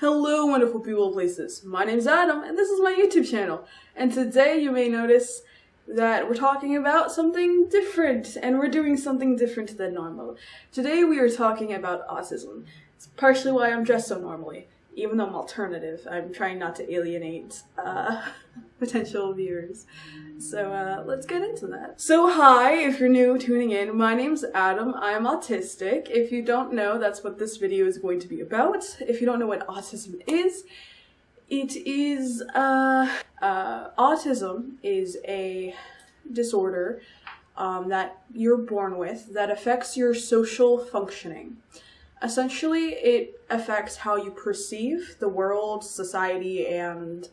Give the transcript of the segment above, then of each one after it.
Hello wonderful people places, my name is Adam and this is my YouTube channel and today you may notice that we're talking about something different and we're doing something different than normal. Today we are talking about autism. It's partially why I'm dressed so normally even though I'm alternative, I'm trying not to alienate uh, potential viewers. So uh, let's get into that. So hi, if you're new tuning in, my name's Adam. I'm autistic. If you don't know, that's what this video is going to be about. If you don't know what autism is, it is, uh, uh, autism is a disorder um, that you're born with that affects your social functioning. Essentially, it affects how you perceive the world, society, and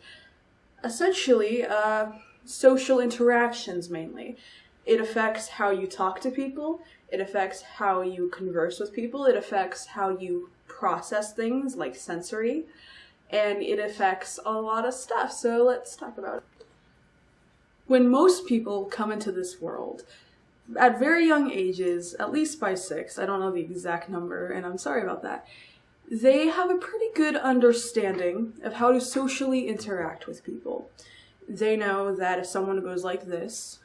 essentially uh, social interactions mainly. It affects how you talk to people, it affects how you converse with people, it affects how you process things like sensory, and it affects a lot of stuff. So let's talk about it. When most people come into this world, at very young ages, at least by six, I don't know the exact number, and I'm sorry about that, they have a pretty good understanding of how to socially interact with people. They know that if someone goes like this,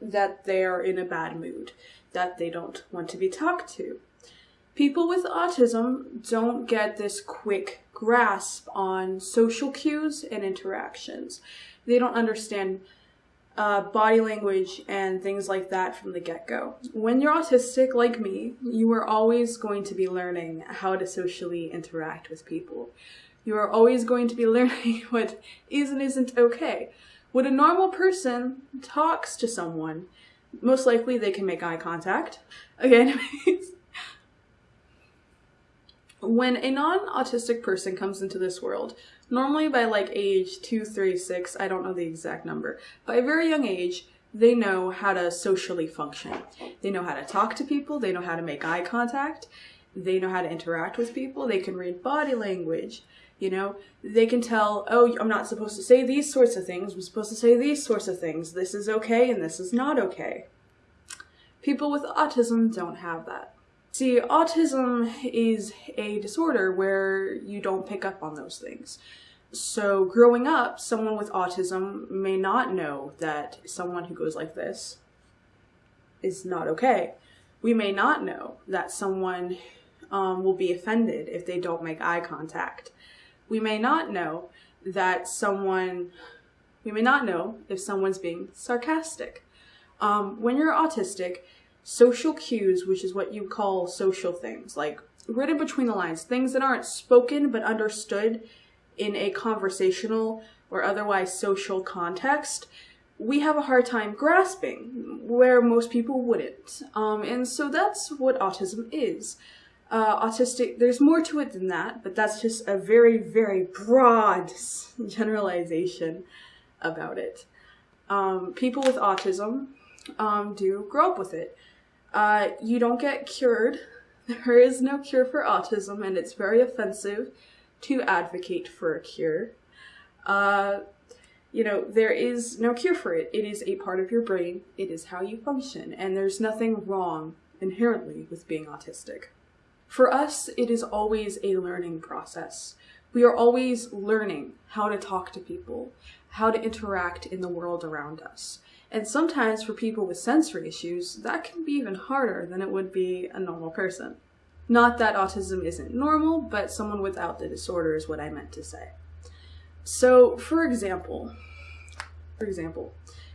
that they are in a bad mood, that they don't want to be talked to. People with autism don't get this quick grasp on social cues and interactions. They don't understand uh, body language and things like that from the get-go. When you're autistic like me, you are always going to be learning how to socially interact with people. You are always going to be learning what is and isn't okay. When a normal person talks to someone, most likely they can make eye contact. Again, when a non-autistic person comes into this world, normally by like age two, three, six, I don't know the exact number, by a very young age, they know how to socially function. They know how to talk to people, they know how to make eye contact, they know how to interact with people, they can read body language, you know, they can tell, oh, I'm not supposed to say these sorts of things, I'm supposed to say these sorts of things, this is okay and this is not okay. People with autism don't have that. See, autism is a disorder where you don't pick up on those things. So growing up, someone with autism may not know that someone who goes like this is not okay. We may not know that someone um, will be offended if they don't make eye contact. We may not know that someone, we may not know if someone's being sarcastic. Um, when you're autistic, social cues, which is what you call social things, like written between the lines, things that aren't spoken but understood in a conversational or otherwise social context, we have a hard time grasping where most people wouldn't. Um, and so that's what autism is. Uh, autistic, there's more to it than that, but that's just a very, very broad generalization about it. Um, people with autism um, do grow up with it. Uh, you don't get cured. There is no cure for autism, and it's very offensive to advocate for a cure. Uh, you know, there is no cure for it. It is a part of your brain. It is how you function, and there's nothing wrong inherently with being autistic. For us, it is always a learning process. We are always learning how to talk to people, how to interact in the world around us. And sometimes for people with sensory issues, that can be even harder than it would be a normal person. Not that autism isn't normal, but someone without the disorder is what I meant to say. So, for example, for example,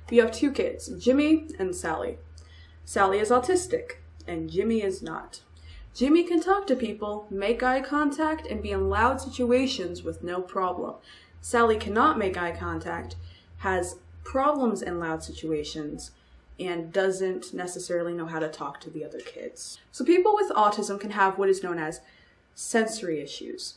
we have two kids, Jimmy and Sally. Sally is autistic, and Jimmy is not. Jimmy can talk to people, make eye contact, and be in loud situations with no problem. Sally cannot make eye contact, has problems in loud situations, and doesn't necessarily know how to talk to the other kids. So people with autism can have what is known as sensory issues.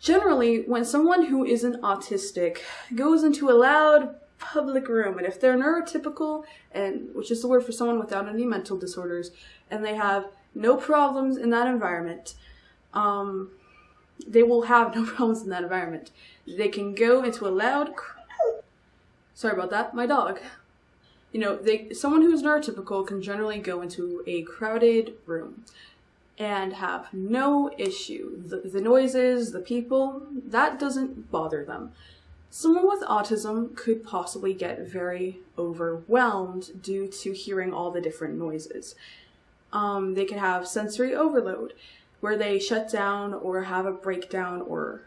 Generally, when someone who isn't autistic goes into a loud public room, and if they're neurotypical, and which is the word for someone without any mental disorders, and they have no problems in that environment, um, they will have no problems in that environment. They can go into a loud, sorry about that, my dog you know, they someone who's neurotypical can generally go into a crowded room and have no issue. The, the noises, the people, that doesn't bother them. Someone with autism could possibly get very overwhelmed due to hearing all the different noises. Um, they could have sensory overload, where they shut down or have a breakdown or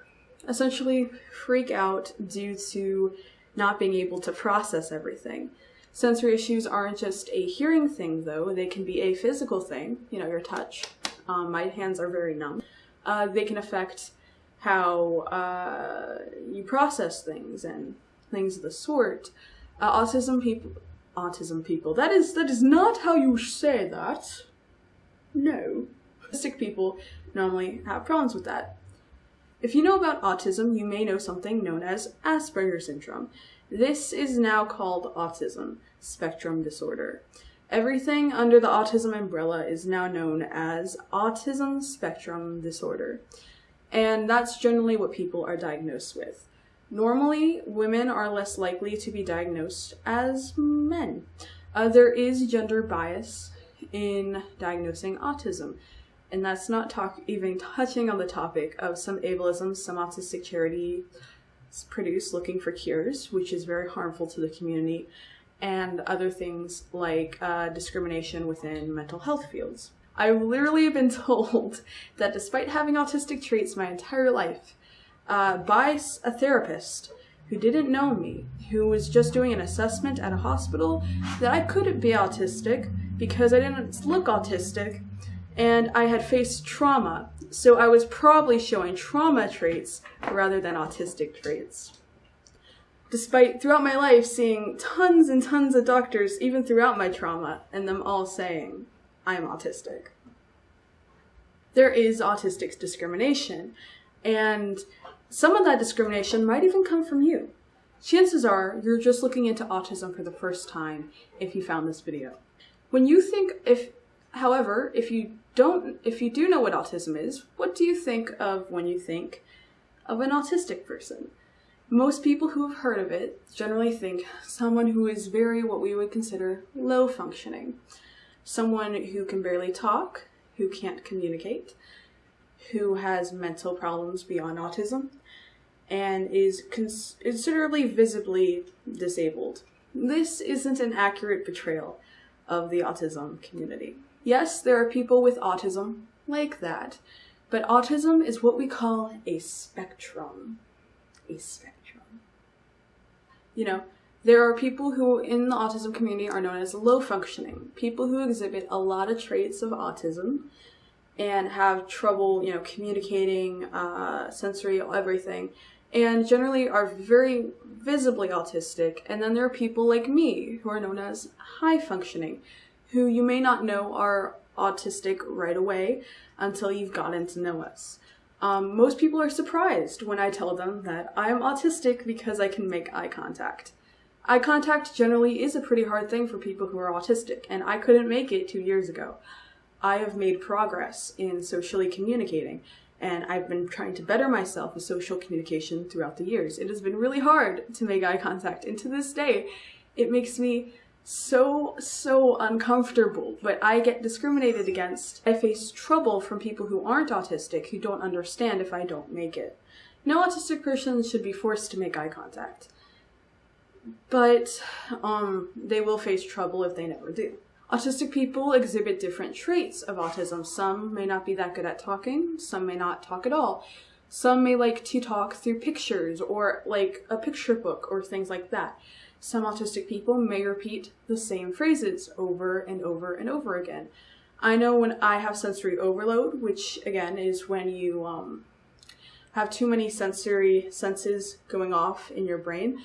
essentially freak out due to not being able to process everything. Sensory issues aren't just a hearing thing, though. They can be a physical thing, you know, your touch. Um, my hands are very numb. Uh, they can affect how uh, you process things and things of the sort. Uh, autism people, autism people. That is that is not how you say that. No, autistic people normally have problems with that. If you know about autism, you may know something known as Asperger's syndrome. This is now called autism spectrum disorder. Everything under the autism umbrella is now known as autism spectrum disorder and that's generally what people are diagnosed with. Normally, women are less likely to be diagnosed as men. Uh, there is gender bias in diagnosing autism, and that's not talk even touching on the topic of some ableism some autistic charities produce looking for cures, which is very harmful to the community, and other things like uh, discrimination within mental health fields. I've literally been told that despite having autistic traits my entire life, uh, by a therapist who didn't know me, who was just doing an assessment at a hospital, that I couldn't be autistic because I didn't look autistic and I had faced trauma. So I was probably showing trauma traits rather than autistic traits. Despite throughout my life seeing tons and tons of doctors, even throughout my trauma, and them all saying, I'm autistic. There is autistic discrimination, and some of that discrimination might even come from you. Chances are you're just looking into autism for the first time if you found this video. When you think if however, if you don't if you do know what autism is, what do you think of when you think of an autistic person? Most people who have heard of it generally think someone who is very what we would consider low functioning someone who can barely talk, who can't communicate, who has mental problems beyond autism, and is cons- considerably visibly disabled. This isn't an accurate portrayal of the autism community. Yes, there are people with autism like that, but autism is what we call a spectrum. A spectrum. You know, there are people who in the autism community are known as low functioning, people who exhibit a lot of traits of autism and have trouble, you know, communicating, uh, sensory, everything, and generally are very visibly autistic. And then there are people like me who are known as high functioning, who you may not know are autistic right away until you've gotten to know us. Um, most people are surprised when I tell them that I'm autistic because I can make eye contact. Eye contact generally is a pretty hard thing for people who are autistic, and I couldn't make it two years ago. I have made progress in socially communicating, and I've been trying to better myself with social communication throughout the years. It has been really hard to make eye contact, and to this day, it makes me so, so uncomfortable, but I get discriminated against. I face trouble from people who aren't autistic, who don't understand if I don't make it. No autistic person should be forced to make eye contact but um, they will face trouble if they never do. Autistic people exhibit different traits of autism. Some may not be that good at talking, some may not talk at all. Some may like to talk through pictures or like a picture book or things like that. Some autistic people may repeat the same phrases over and over and over again. I know when I have sensory overload, which again is when you um, have too many sensory senses going off in your brain,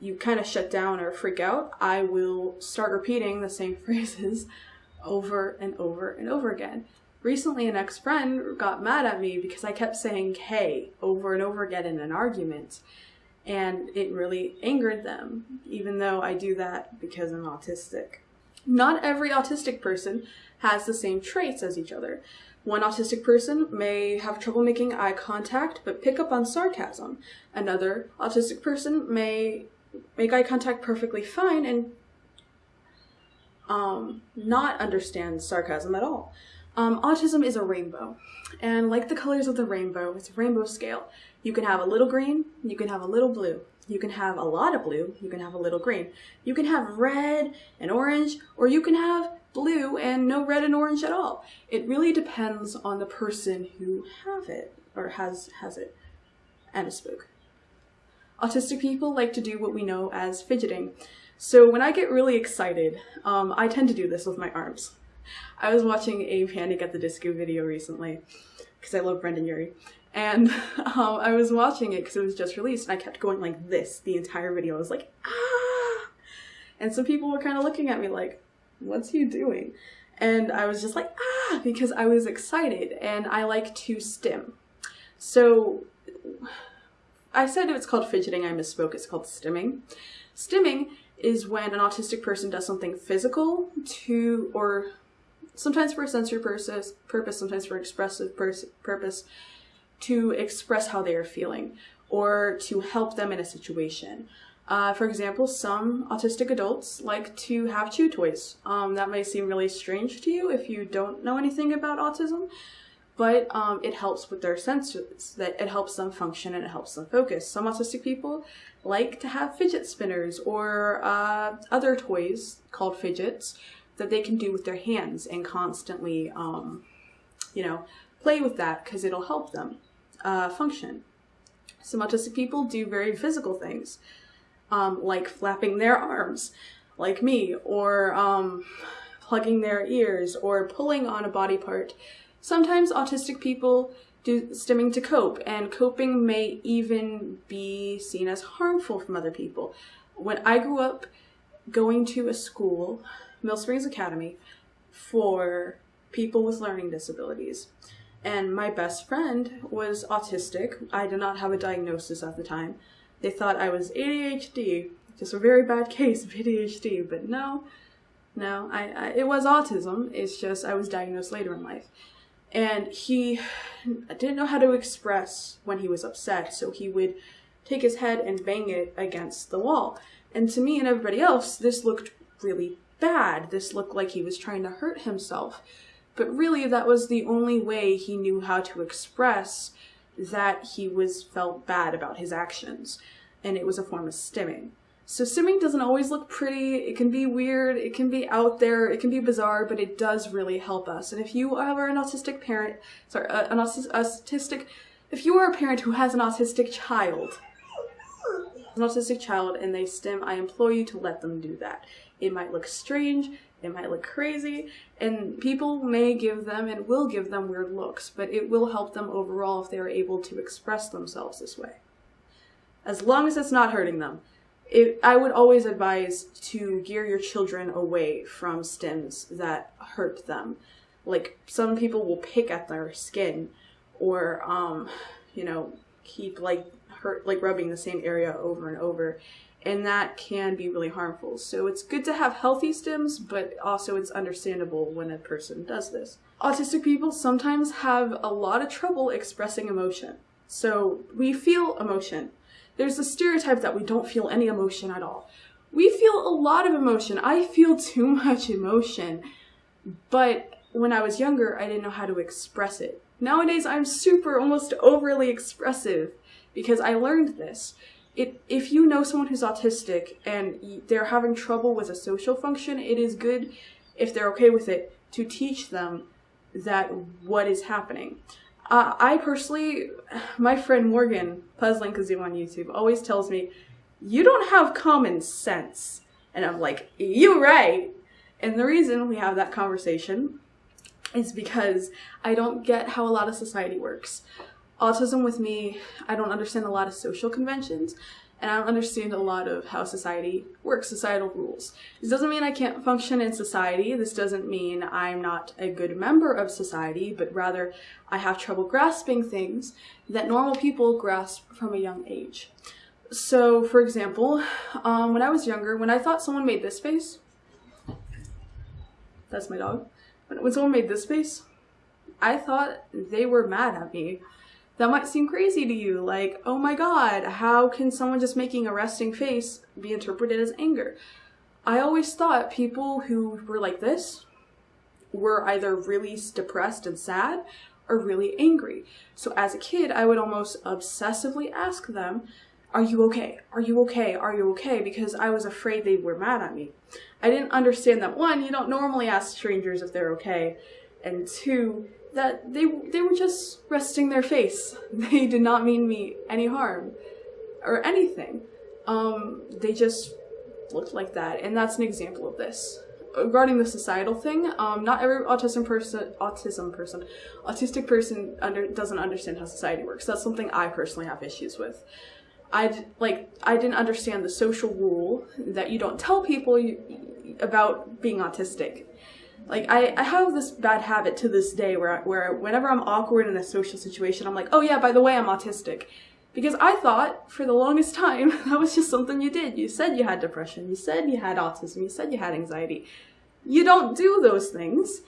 you kind of shut down or freak out, I will start repeating the same phrases over and over and over again. Recently, an ex friend got mad at me because I kept saying hey over and over again in an argument, and it really angered them, even though I do that because I'm autistic. Not every autistic person has the same traits as each other. One autistic person may have trouble making eye contact but pick up on sarcasm. Another autistic person may make eye contact perfectly fine and um, not understand sarcasm at all. Um, autism is a rainbow. And like the colors of the rainbow, it's a rainbow scale. You can have a little green, you can have a little blue, you can have a lot of blue, you can have a little green. You can have red and orange, or you can have blue and no red and orange at all. It really depends on the person who have it or has has it. And a spook. Autistic people like to do what we know as fidgeting. So when I get really excited, um, I tend to do this with my arms. I was watching a Panic at the Disco video recently because I love Brendon Urie. And um, I was watching it because it was just released and I kept going like this the entire video. I was like, ah! And some people were kind of looking at me like, what's he doing? And I was just like, ah, because I was excited and I like to stim. So I said it's called fidgeting, I misspoke, it's called stimming. Stimming is when an autistic person does something physical to, or sometimes for a sensory purpose, purpose sometimes for expressive purpose, to express how they are feeling or to help them in a situation. Uh, for example, some autistic adults like to have chew toys. Um, that may seem really strange to you if you don't know anything about autism, but um, it helps with their senses, that it helps them function and it helps them focus. Some autistic people like to have fidget spinners or uh, other toys called fidgets that they can do with their hands and constantly, um, you know, play with that because it'll help them uh, function. Some autistic people do very physical things um, like flapping their arms, like me, or um, plugging their ears, or pulling on a body part. Sometimes autistic people do stimming to cope, and coping may even be seen as harmful from other people. When I grew up going to a school, Mill Springs Academy, for people with learning disabilities, and my best friend was autistic. I did not have a diagnosis at the time. They thought I was ADHD, just a very bad case of ADHD, but no, no, I, I, it was autism. It's just I was diagnosed later in life. And he didn't know how to express when he was upset, so he would take his head and bang it against the wall. And to me and everybody else, this looked really bad. This looked like he was trying to hurt himself. But really, that was the only way he knew how to express that he was felt bad about his actions, and it was a form of stimming. So stimming doesn't always look pretty, it can be weird, it can be out there, it can be bizarre, but it does really help us. And if you are an autistic parent, sorry, uh, an autistic, if you are a parent who has an autistic child, an autistic child and they stim, I implore you to let them do that. It might look strange, it might look crazy, and people may give them and will give them weird looks, but it will help them overall if they are able to express themselves this way. As long as it's not hurting them. It, I would always advise to gear your children away from stims that hurt them. Like, some people will pick at their skin or, um, you know, keep like hurt, like rubbing the same area over and over and that can be really harmful. So it's good to have healthy stims, but also it's understandable when a person does this. Autistic people sometimes have a lot of trouble expressing emotion. So we feel emotion. There's a stereotype that we don't feel any emotion at all. We feel a lot of emotion. I feel too much emotion. But when I was younger, I didn't know how to express it. Nowadays, I'm super, almost overly expressive because I learned this it if you know someone who's autistic and they're having trouble with a social function, it is good if they're okay with it to teach them that what is happening. Uh, I personally, my friend Morgan, Puzzling Kazoo on YouTube, always tells me, you don't have common sense. And I'm like, you right. And the reason we have that conversation is because I don't get how a lot of society works autism with me, I don't understand a lot of social conventions and I don't understand a lot of how society works, societal rules. This doesn't mean I can't function in society. This doesn't mean I'm not a good member of society, but rather I have trouble grasping things that normal people grasp from a young age. So, for example, um, when I was younger, when I thought someone made this face, that's my dog, when someone made this face, I thought they were mad at me that might seem crazy to you. Like, oh my god, how can someone just making a resting face be interpreted as anger? I always thought people who were like this were either really depressed and sad or really angry. So as a kid, I would almost obsessively ask them, Are you okay? Are you okay? Are you okay? Because I was afraid they were mad at me. I didn't understand that one, you don't normally ask strangers if they're okay, and two, that they they were just resting their face. They did not mean me any harm or anything. Um, they just looked like that, and that's an example of this. Regarding the societal thing, um, not every autism person, autism person, autistic person under doesn't understand how society works. That's something I personally have issues with. I like I didn't understand the social rule that you don't tell people you, about being autistic. Like I, I have this bad habit to this day where where whenever I'm awkward in a social situation, I'm like, oh yeah, by the way, I'm autistic, because I thought for the longest time that was just something you did. You said you had depression, you said you had autism, you said you had anxiety. You don't do those things.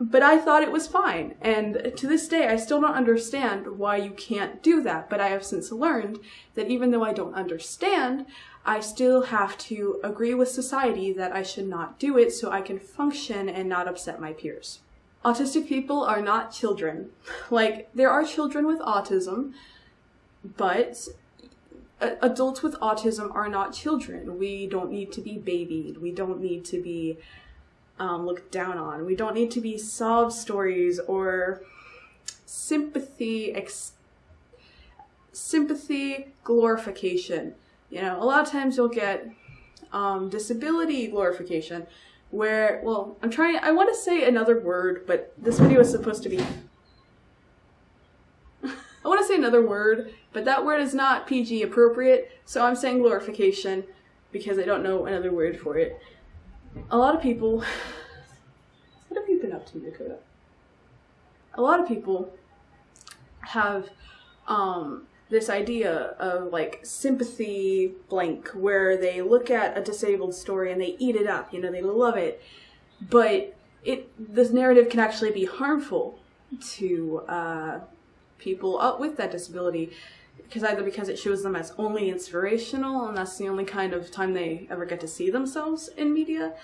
But I thought it was fine. And to this day, I still don't understand why you can't do that. But I have since learned that even though I don't understand, I still have to agree with society that I should not do it so I can function and not upset my peers. Autistic people are not children. Like, there are children with autism, but adults with autism are not children. We don't need to be babied. We don't need to be um, looked down on. We don't need to be sob stories or sympathy sympathy glorification. You know, a lot of times you'll get um, disability glorification where, well, I'm trying, I want to say another word, but this video is supposed to be. I want to say another word, but that word is not PG appropriate, so I'm saying glorification because I don't know another word for it a lot of people. what have you been up to, Dakota? A lot of people have um, this idea of like sympathy blank, where they look at a disabled story and they eat it up. You know, they love it, but it this narrative can actually be harmful to uh, people up with that disability because either because it shows them as only inspirational and that's the only kind of time they ever get to see themselves in media.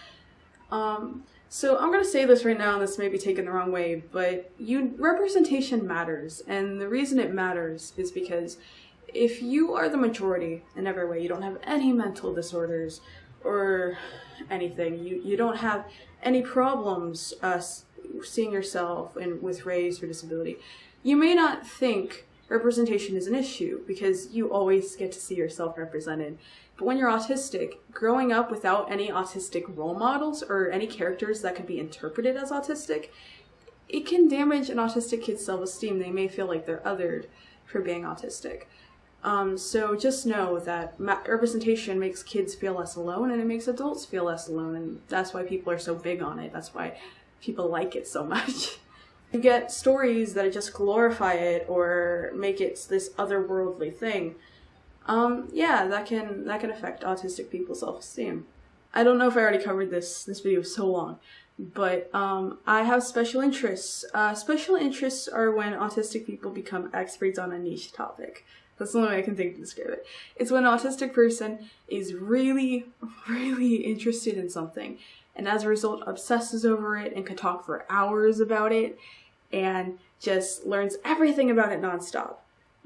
Um, so I'm gonna say this right now, and this may be taken the wrong way, but you representation matters, and the reason it matters is because if you are the majority in every way, you don't have any mental disorders or anything, you you don't have any problems uh, seeing yourself in with race or disability, you may not think representation is an issue because you always get to see yourself represented. But when you're autistic, growing up without any autistic role models or any characters that could be interpreted as autistic, it can damage an autistic kid's self esteem. They may feel like they're othered for being autistic. Um, so just know that representation makes kids feel less alone and it makes adults feel less alone. And that's why people are so big on it. That's why people like it so much. you get stories that just glorify it or make it this otherworldly thing, um, yeah, that can that can affect autistic people's self-esteem. I don't know if I already covered this. This video is so long, but um, I have special interests. Uh, special interests are when autistic people become experts on a niche topic. That's the only way I can think to describe it. It's when an autistic person is really, really interested in something, and as a result obsesses over it and can talk for hours about it and just learns everything about it nonstop.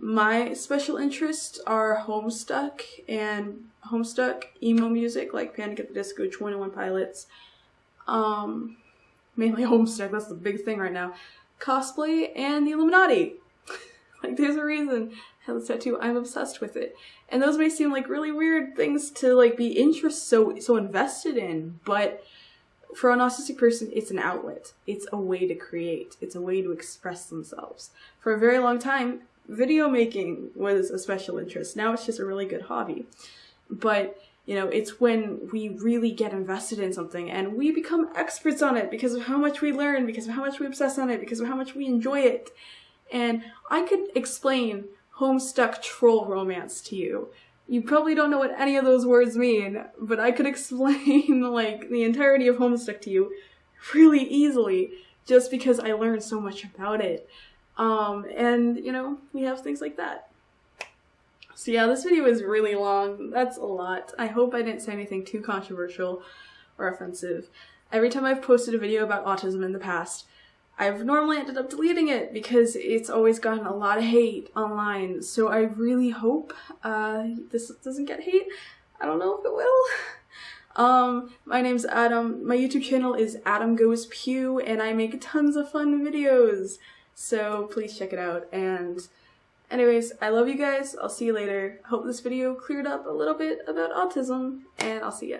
My special interests are Homestuck and Homestuck emo music like Panic at the Disco, 21 Pilots. Um, mainly Homestuck, that's the big thing right now. Cosplay and the Illuminati. like there's a reason I have this tattoo. I'm obsessed with it. And those may seem like really weird things to like be interest so so invested in, but for an autistic person, it's an outlet. It's a way to create. It's a way to express themselves. For a very long time, video making was a special interest. Now it's just a really good hobby. But, you know, it's when we really get invested in something and we become experts on it because of how much we learn, because of how much we obsess on it, because of how much we enjoy it. And I could explain Homestuck troll romance to you you probably don't know what any of those words mean, but I could explain like the entirety of Homestuck to you really easily just because I learned so much about it. Um, and you know, we have things like that. So yeah, this video is really long. That's a lot. I hope I didn't say anything too controversial or offensive. every time I've posted a video about autism in the past, I've normally ended up deleting it because it's always gotten a lot of hate online. So I really hope uh, this doesn't get hate. I don't know if it will. Um, my name's Adam. My YouTube channel is Adam Goes Pew, and I make tons of fun videos. So please check it out. And anyways, I love you guys. I'll see you later. Hope this video cleared up a little bit about autism, and I'll see ya.